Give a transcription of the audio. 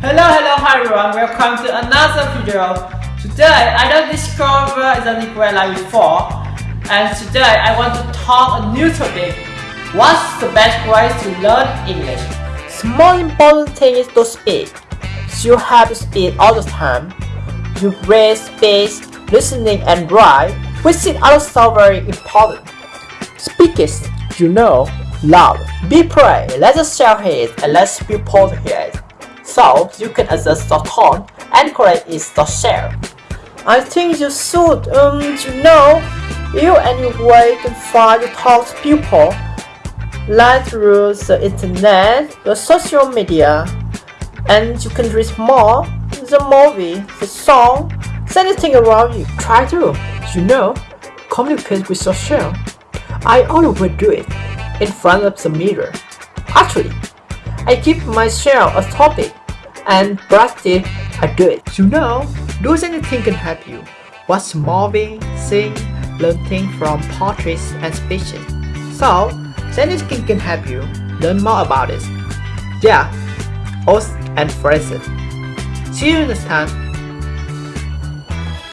Hello, hello, hi everyone. Welcome to another video. Today, I don't discover liquid like before, and today I want to talk a new topic. What's the best way to learn English? The most important thing is to speak. So you have to speak all the time. You read, speak, listening, and write, which is also very important. Speak is, you know, loud. Be proud. let us share it and let people hear it. So you can adjust the tone and correct it to share. I think you should, um, you know, you any way to find talk to people, like through the internet, the social media, and you can read more, the movie, the song, anything around you. Try to, you know, communicate with yourself. I always do it in front of the mirror. Actually, I give myself a topic and practice do it. You know, doing anything can help you. What's movie, sing, learn things from portraits and speeches. So, anything can help you learn more about it. Yeah, oaths and phrases. See you next time.